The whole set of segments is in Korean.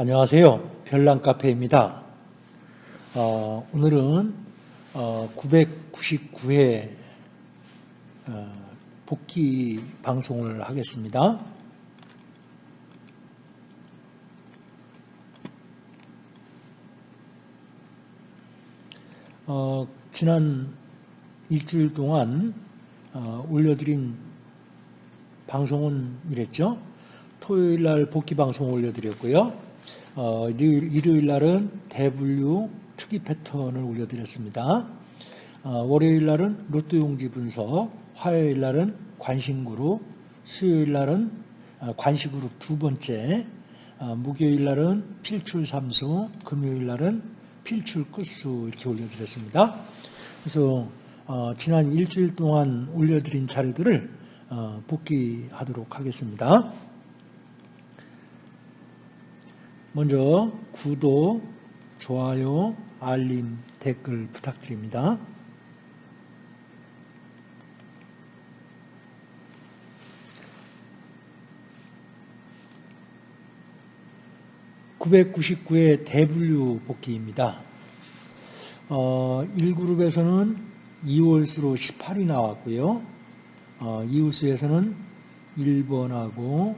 안녕하세요. 별난카페입니다. 어, 오늘은 어, 999회 어, 복귀 방송을 하겠습니다. 어, 지난 일주일 동안 어, 올려드린 방송은 이랬죠. 토요일 날 복귀 방송 올려드렸고요. 어, 일요일, 날은 대분류 특이 패턴을 올려드렸습니다. 어, 월요일 날은 로또 용지 분석, 화요일 날은 관심 그룹, 수요일 날은 어, 관시그룹 두 번째, 어, 목요일 날은 필출 삼수, 금요일 날은 필출 끝수 이렇게 올려드렸습니다. 그래서 어, 지난 일주일 동안 올려드린 자료들을 어, 복귀하도록 하겠습니다. 먼저 구독, 좋아요, 알림, 댓글 부탁드립니다. (999의) 대분류 복귀입니다. 어, 1그룹에서는 2월수로 18이 나왔고요. 어, 이웃수에서는 1번하고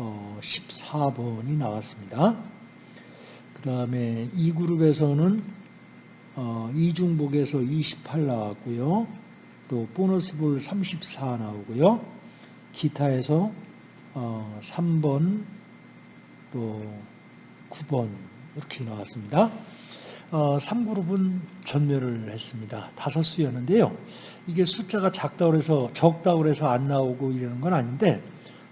어, 14번이 나왔습니다. 그 다음에 이 그룹에서는 어, 이중복에서 28 나왔고요. 또 보너스볼 34 나오고요. 기타에서 어, 3번 또 9번 이렇게 나왔습니다. 어, 3그룹은 전멸을 했습니다. 다섯 수였는데요. 이게 숫자가 작다고 해서 적다고 해서 안 나오고 이러는 건 아닌데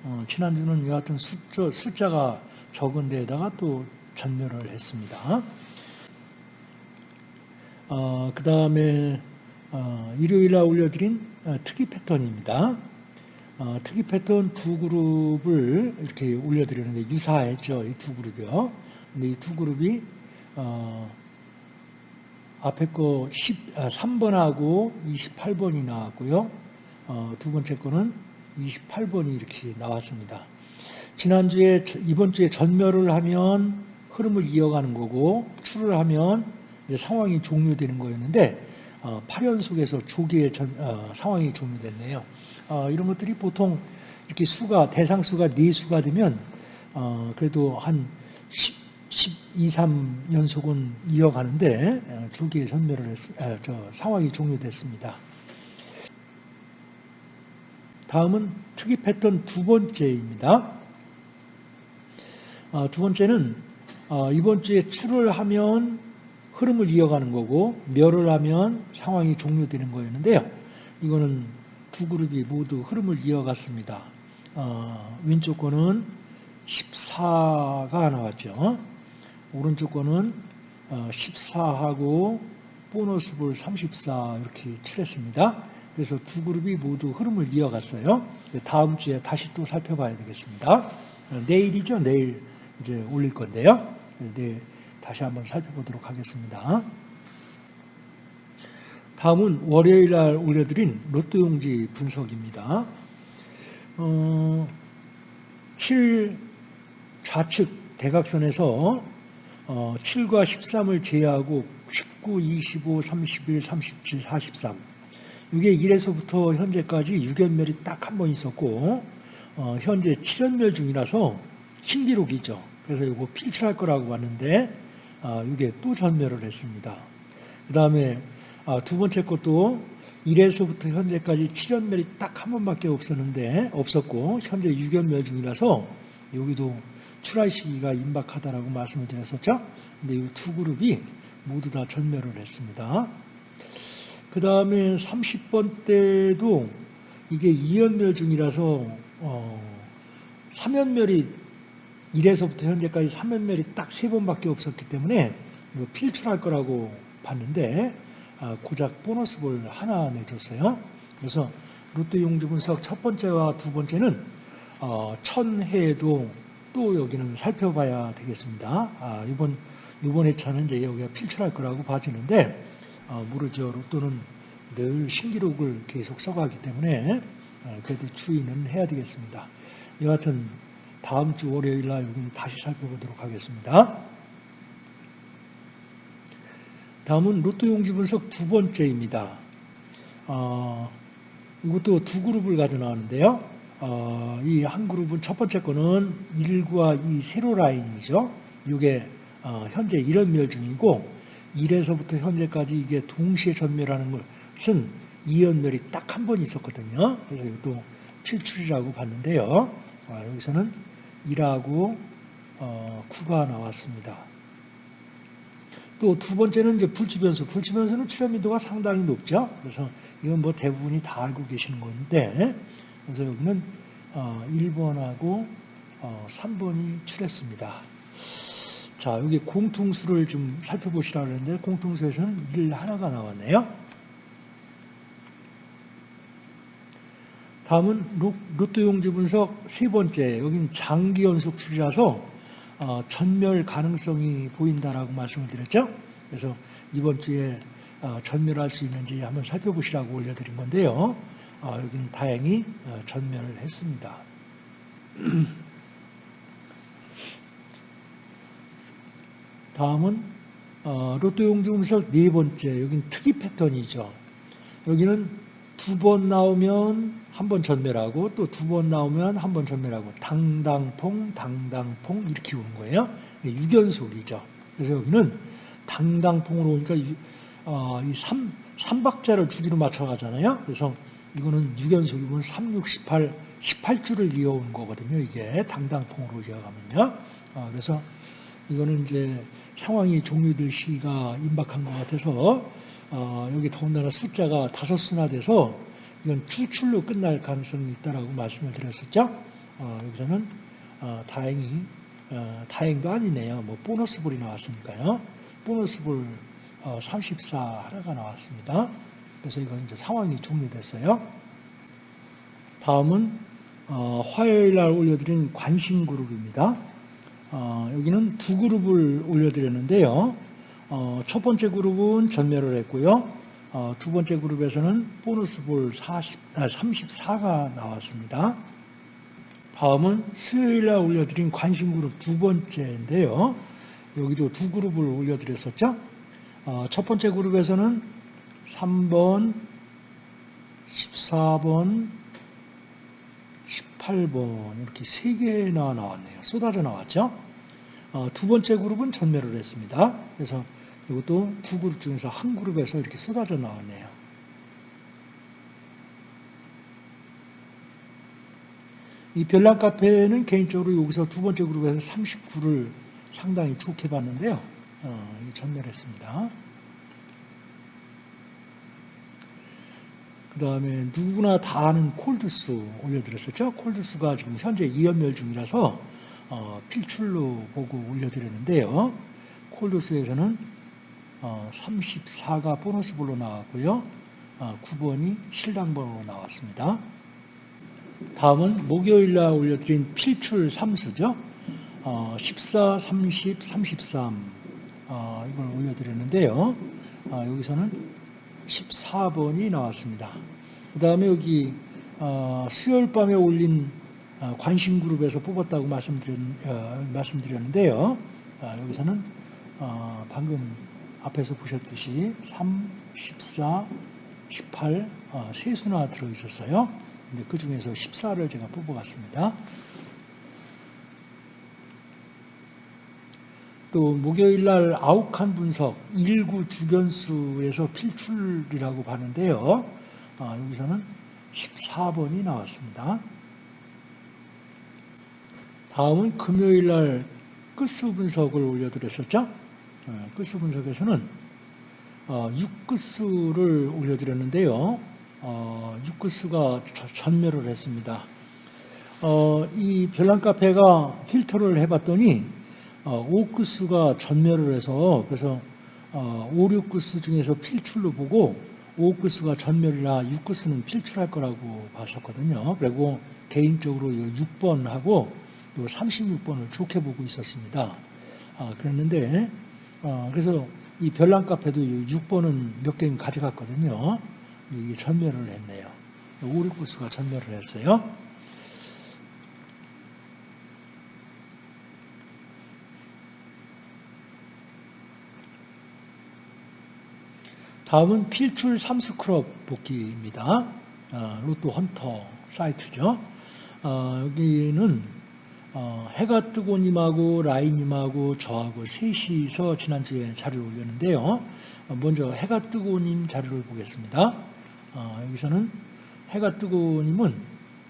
어, 지난주는 여하튼 숫자, 숫자가 적은 데에다가 또 전멸을 했습니다. 어, 그 다음에 어, 일요일에 올려드린 어, 특이 패턴입니다. 어, 특이 패턴 두 그룹을 이렇게 올려드렸는데 유사했죠. 이 두 그룹이요. 근데 이 두 그룹이 어, 앞에 거 10, 아, 3번하고 28번이 나왔고요. 두 번째 거는 28번이 이렇게 나왔습니다. 지난주에 이번 주에 전멸을 하면 흐름을 이어가는 거고 출을 하면 상황이 종료되는 거였는데 어, 8연속에서 조기에 전, 어, 상황이 종료됐네요. 어, 이런 것들이 보통 이렇게 수가 대상 수가 4수가 되면 어, 그래도 한 10, 12, 3연속은 이어가는데 어, 조기에 전멸을 했, 어, 저 상황이 종료됐습니다. 다음은 특이 패턴 두 번째입니다. 어, 두 번째는 어, 이번 주에 출을 하면 흐름을 이어가는 거고 멸을 하면 상황이 종료되는 거였는데요. 이거는 두 그룹이 모두 흐름을 이어갔습니다. 어, 왼쪽 거는 14가 나왔죠. 오른쪽 거는 14하고 보너스 볼 34 이렇게 칠했습니다. 그래서 두 그룹이 모두 흐름을 이어갔어요. 다음 주에 다시 또 살펴봐야 되겠습니다. 내일이죠. 내일 이제 올릴 건데요. 내일 다시 한번 살펴보도록 하겠습니다. 다음은 월요일 날 올려드린 로또 용지 분석입니다. 어, 7 좌측 대각선에서 어, 7과 13을 제외하고 19, 25, 31, 37, 43 이게 1에서부터 현재까지 6연멸이 딱 한 번 있었고 어, 현재 7연멸 중이라서 신기록이죠. 그래서 이거 필출할 거라고 봤는데 아, 이게 또 전멸을 했습니다. 그 다음에 아, 두 번째 것도 1에서부터 현재까지 7연멸이 딱 한 번밖에 없었는데 없었고 현재 6연멸 중이라서 여기도 출할 시기가 임박하다라고 말씀을 드렸었죠. 근데 이 두 그룹이 모두 다 전멸을 했습니다. 그 다음에 30번 때도 이게 2연멸 중이라서 어, 3연멸이 1에서부터 현재까지 3연멸이 딱 3번밖에 없었기 때문에 필출할 거라고 봤는데 아, 고작 보너스 볼 하나 내줬어요. 그래서 로또 용주 분석 첫 번째와 두 번째는 어, 천해도 또 여기는 살펴봐야 되겠습니다. 아, 이번 이번 회차는 이제 여기가 필출할 거라고 봐지는데 어, 모르죠. 로또는 늘 신기록을 계속 써가기 때문에 어, 그래도 추이는 해야 되겠습니다. 여하튼 다음 주 월요일 날 여기는 다시 살펴보도록 하겠습니다. 다음은 로또 용지 분석 두 번째입니다. 어, 이것도 두 그룹을 가져 나왔는데요. 어, 이 한 그룹은 첫 번째 거는 1과 2 세로 라인이죠. 이게 어, 현재 1연멸 중이고 1에서부터 현재까지 이게 동시에 전멸하는 것은 2연멸이 딱 한 번 있었거든요. 그래서 이것도 필출이라고 봤는데요. 아, 여기서는 1하고 어, 9가 나왔습니다. 또 두 번째는 이제 불치변수. 불치변수는 출현민도가 상당히 높죠. 그래서 이건 뭐 대부분이 다 알고 계시는 건데, 그래서 여기는 어, 1번하고 어, 3번이 출했습니다. 자, 여기 공통수를 좀 살펴보시라고 했는데, 공통수에서는 1 하나가 나왔네요. 다음은 로또 용지 분석 세 번째, 여긴 장기 연속 출이라서 어, 전멸 가능성이 보인다라고 말씀을 드렸죠. 그래서 이번 주에 어, 전멸할 수 있는지 한번 살펴보시라고 올려드린 건데요. 어, 여기는 다행히 어, 전멸을 했습니다. 다음은 어, 로또 용지 분석 네 번째, 여긴 특이 패턴이죠. 여기는 두 번 나오면 한 번 전멸하고 또 두 번 나오면 한 번 전멸하고 당당퐁 당당퐁 이렇게 오는 거예요. 유견속이죠. 그래서 여기는 당당퐁으로 오니까 이, 어, 이 3, 3박자를 주기로 맞춰가잖아요. 그래서 이거는 유견속이면 3, 6, 18, 18주를 이어오는 거거든요. 이게 당당퐁으로 이어가면요. 어, 그래서 이거는 이제 상황이 종료될 시가 임박한 것 같아서 어, 여기 더군다나 숫자가 다섯 수나 돼서 이건 추출로 끝날 가능성이 있다라고 말씀을 드렸었죠. 어, 여기서는 어, 다행히 어, 다행도 아니네요. 뭐 보너스 볼이 나왔으니까요. 보너스 볼 34 어, 하나가 나왔습니다. 그래서 이건 이제 상황이 종료됐어요. 다음은 어, 화요일 날 올려드린 관심 그룹입니다. 여기는 두 그룹을 올려드렸는데요. 첫 번째 그룹은 전멸을 했고요. 어, 두 번째 그룹에서는 보너스 볼 40, 아, 34가 나왔습니다. 다음은 수요일 날 올려드린 관심 그룹 두 번째인데요. 여기도 두 그룹을 올려드렸었죠. 어, 첫 번째 그룹에서는 3번, 14번, 18번 이렇게 세 개나 나왔네요. 쏟아져 나왔죠. 어, 두 번째 그룹은 전멸을 했습니다. 그래서 이것도 두 그룹 중에서 한 그룹에서 이렇게 쏟아져 나왔네요. 이 별난 카페는 개인적으로 여기서 두 번째 그룹에서 39를 상당히 좋게 봤는데요. 어, 전멸했습니다. 그 다음에 누구나 다 아는 콜드스 올려드렸었죠. 콜드스가 지금 현재 2연멸 중이라서 어, 필출로 보고 올려드렸는데요. 콜드스에서는 34가 어, 보너스 볼로 나왔고요. 9번이 어, 실당 번호로 나왔습니다. 다음은 목요일 날 올려드린 필출 3수죠. 14, 30, 33 이걸 올려드렸는데요. 여기서는 14번이 나왔습니다. 그 다음에 여기 수요일 밤에 올린 관심 그룹에서 뽑았다고 말씀드렸 는데요. 여기서는 방금 앞에서 보셨듯이 3, 14, 18, 어, 세 수나 들어있었어요. 근데 그 중에서 14를 제가 뽑아봤습니다. 또 목요일 날 아욱한 분석 1구 주변수에서 필출이라고 봤는데요. 어, 여기서는 14번이 나왔습니다. 다음은 금요일 날 끝수 분석을 올려드렸었죠. 끝수 어, 분석에서는 6끝수를 어, 올려드렸는데요. 6끝수가 어, 전멸을 했습니다. 이 별난 카페가 필터를 해봤더니 5끝수가 전멸을 해서 그래서 5, 6끝수 중에서 필출로 보고 5끝수가 전멸이라 6끝수는 필출할 거라고 봤었거든요. 그리고 개인적으로 6번하고 36번을 좋게 보고 있었습니다. 아, 그랬는데 어, 그래서 이 별난 카페도 6번은 몇 개는 가져갔거든요. 이게 전멸을 했네요. 오리쿠스가 전멸을 했어요. 다음은 필출 삼스크럽 복귀입니다. 아, 로또 헌터 사이트죠. 아, 여기는 어, 해가 뜨고님하고 라인님하고 저하고 셋이서 지난주에 자료를 올렸는데요. 어, 먼저 해가 뜨고님 자료를 보겠습니다. 어, 여기서는 해가 뜨고님은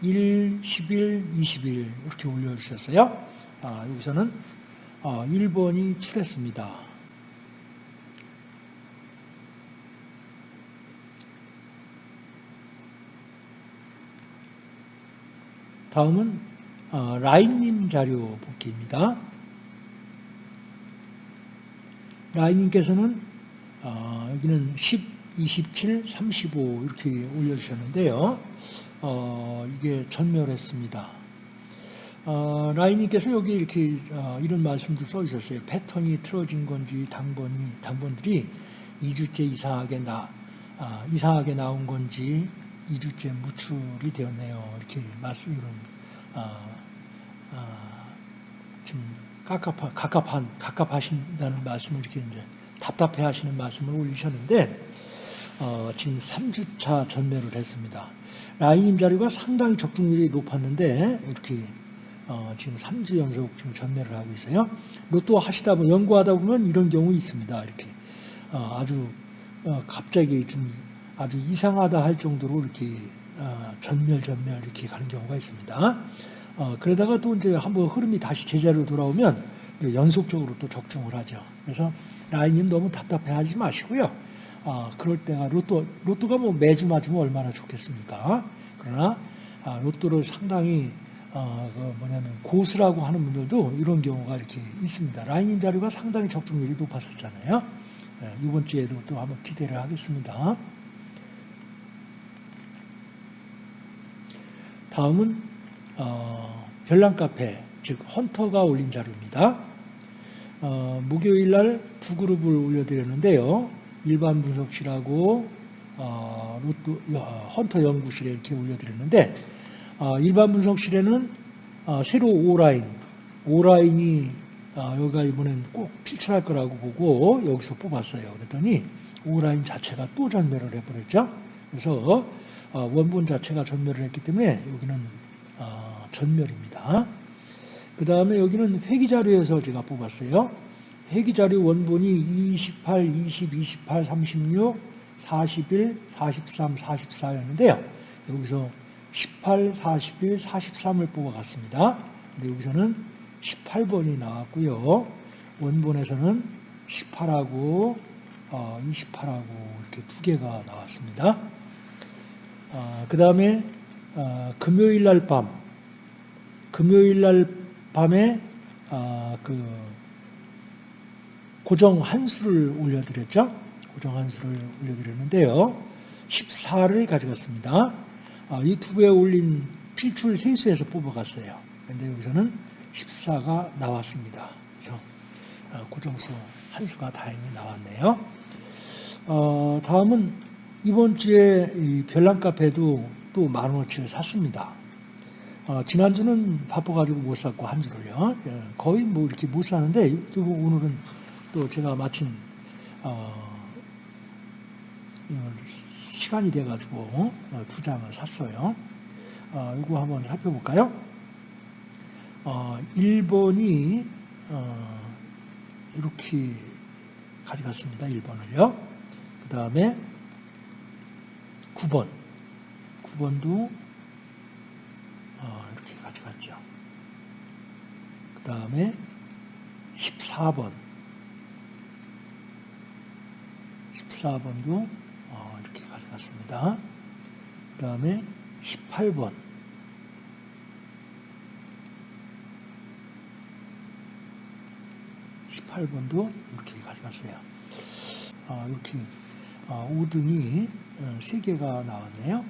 1, 10일, 20일 이렇게 올려주셨어요. 아, 여기서는 어, 1번이 출했습니다. 다음은 어, 라인님 자료 복귀입니다. 라인님께서는 어, 여기는 10, 27, 35 이렇게 올려주셨는데요. 어, 이게 전멸했습니다. 어, 라인님께서 여기 이렇게 어, 이런 말씀도 써주셨어요. 패턴이 틀어진 건지 당번이 당번들이 2주째 이상하게 나 아, 이상하게 나온 건지 2주째 무출이 되었네요. 이렇게 말씀 이런 아, 아, 좀 갑갑하, 갑갑한 갑갑하신다는 말씀을 이렇게 이제 답답해 하시는 말씀을 올리셨는데 어, 지금 3주차 전매를 했습니다. 라인 자료가 상당히 적중률이 높았는데 이렇게 어, 지금 3주 연속 지금 전매를 하고 있어요. 로또 하시다 보면 연구하다 보면 이런 경우 있습니다. 이렇게 어, 아주 어, 갑자기 좀 아주 이상하다 할 정도로 이렇게 어, 전멸 전멸 이렇게 가는 경우가 있습니다. 어, 그러다가 또 이제 한번 흐름이 다시 제자리로 돌아오면 연속적으로 또 적중을 하죠. 그래서 라인님 너무 답답해하지 마시고요. 어, 그럴 때가 로또 로또가 뭐 매주 맞으면 얼마나 좋겠습니까? 그러나 아, 로또를 상당히 어, 그 뭐냐면 고수라고 하는 분들도 이런 경우가 이렇게 있습니다. 라인님 자료가 상당히 적중률이 높았었잖아요. 네, 이번 주에도 또 한번 기대를 하겠습니다. 다음은 어, 별난 카페, 즉 헌터가 올린 자료입니다. 어, 목요일 날 두 그룹을 올려드렸는데요. 일반 분석실하고 어, 로또, 어, 헌터 연구실에 이렇게 올려드렸는데 어, 일반 분석실에는 어, 새로 오라인, 오라인이 어, 여기가 이번엔 꼭 필출할 거라고 보고 여기서 뽑았어요. 그랬더니 오라인 자체가 또 전멸을 해버렸죠. 그래서 어, 원본 자체가 전멸을 했기 때문에 여기는 어, 전멸입니다. 그 다음에 여기는 회기자료에서 제가 뽑았어요. 회기자료 원본이 28, 20, 28, 36, 41, 43, 44였는데요. 여기서 18, 41, 43을 뽑아갔습니다. 근데 여기서는 18번이 나왔고요. 원본에서는 18하고 28하고 이렇게 두 개가 나왔습니다. 어, 그 다음에 어, 금요일 날 밤, 금요일 날 밤에 어, 그 고정 한 수를 올려드렸죠. 고정 한 수를 올려드렸는데요. 14를 가져갔습니다. 어, 유튜브에 올린 필출 세수에서 뽑아갔어요. 근데 여기서는 14가 나왔습니다. 그래서 어, 고정수 한 수가 다행히 나왔네요. 어, 다음은 이번 주에 별난 카페도 또 만 원어치를 샀습니다. 어, 지난주는 바빠가지고 못 샀고 한 주를요. 예, 거의 뭐 이렇게 못 사는데 또 오늘은 또 제가 마침 어, 시간이 돼가지고 어, 두 장을 샀어요. 어, 이거 한번 살펴볼까요? 어, 1번이 어, 이렇게 가져갔습니다. 1번을요. 그 다음에 9번. 9번도 어, 이렇게 가져갔죠. 그 다음에 14번. 14번도 어, 이렇게 가져갔습니다. 그 다음에 18번. 18번도 이렇게 가져갔어요. 아, 이렇게 아, 5등이 3개가 나왔네요.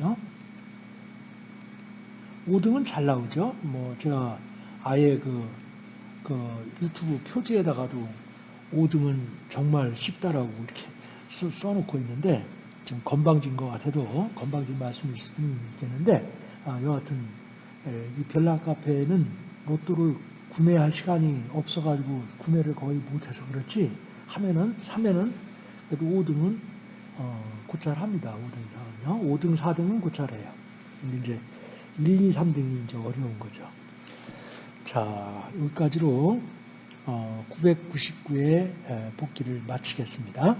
5등이요. 5등은 잘 나오죠. 뭐 제가 아예 그, 그 유튜브 표지에다가도 5등은 정말 쉽다라고 이렇게 써, 써놓고 있는데 좀 건방진 것 같아도 건방진 말씀일 수도 있겠는데 아, 여하튼 이 별난 카페는 로또를 구매할 시간이 없어가지고 구매를 거의 못해서 그렇지 하면은 사면은 그래도 5등은 어, 고찰합니다. 5등 이상은요. 5등, 4등은 고찰해요. 근데 이제 1, 2, 3등이 이제 어려운 거죠. 자, 여기까지로 어, 999의 복기를 마치겠습니다.